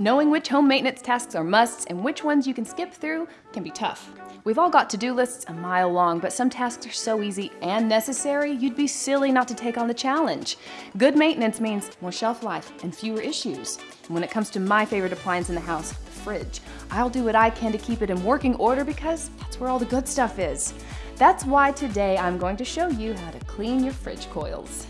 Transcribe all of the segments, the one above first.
Knowing which home maintenance tasks are musts and which ones you can skip through can be tough. We've all got to-do lists a mile long, but some tasks are so easy and necessary, you'd be silly not to take on the challenge. Good maintenance means more shelf life and fewer issues. And when it comes to my favorite appliance in the house, the fridge, I'll do what I can to keep it in working order because that's where all the good stuff is. That's why today I'm going to show you how to clean your fridge coils.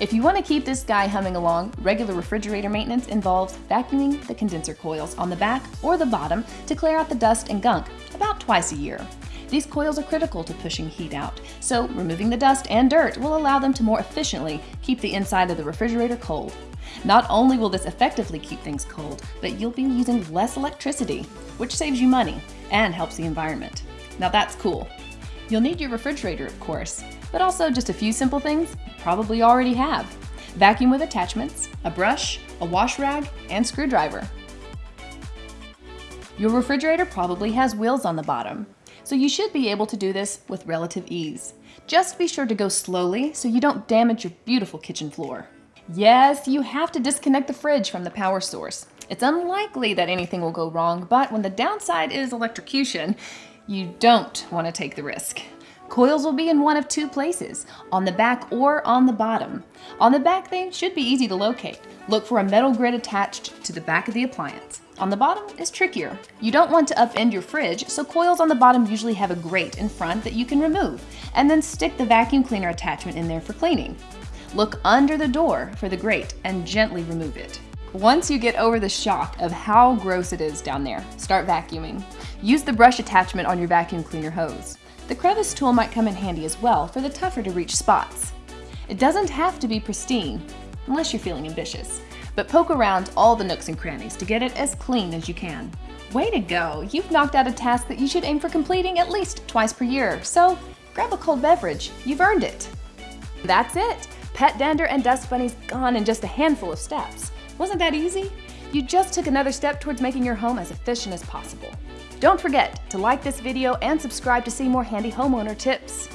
If you want to keep this guy humming along, regular refrigerator maintenance involves vacuuming the condenser coils on the back or the bottom to clear out the dust and gunk about twice a year. These coils are critical to pushing heat out, so removing the dust and dirt will allow them to more efficiently keep the inside of the refrigerator cold. Not only will this effectively keep things cold, but you'll be using less electricity, which saves you money and helps the environment. Now that's cool. You'll need your refrigerator, of course, but also just a few simple things you probably already have. Vacuum with attachments, a brush, a wash rag, and screwdriver. Your refrigerator probably has wheels on the bottom, so you should be able to do this with relative ease. Just be sure to go slowly so you don't damage your beautiful kitchen floor. Yes, you have to disconnect the fridge from the power source. It's unlikely that anything will go wrong, but when the downside is electrocution, you don't want to take the risk. Coils will be in one of two places, on the back or on the bottom. On the back, they should be easy to locate. Look for a metal grid attached to the back of the appliance. On the bottom is trickier. You don't want to upend your fridge, so coils on the bottom usually have a grate in front that you can remove, and then stick the vacuum cleaner attachment in there for cleaning. Look under the door for the grate and gently remove it. Once you get over the shock of how gross it is down there, start vacuuming. Use the brush attachment on your vacuum cleaner hose. The crevice tool might come in handy as well for the tougher to reach spots. It doesn't have to be pristine, unless you're feeling ambitious, but poke around all the nooks and crannies to get it as clean as you can. Way to go! You've knocked out a task that you should aim for completing at least twice per year, so grab a cold beverage. You've earned it. That's it! Pet dander and dust bunnies gone in just a handful of steps. Wasn't that easy? You just took another step towards making your home as efficient as possible. Don't forget to like this video and subscribe to see more handy homeowner tips.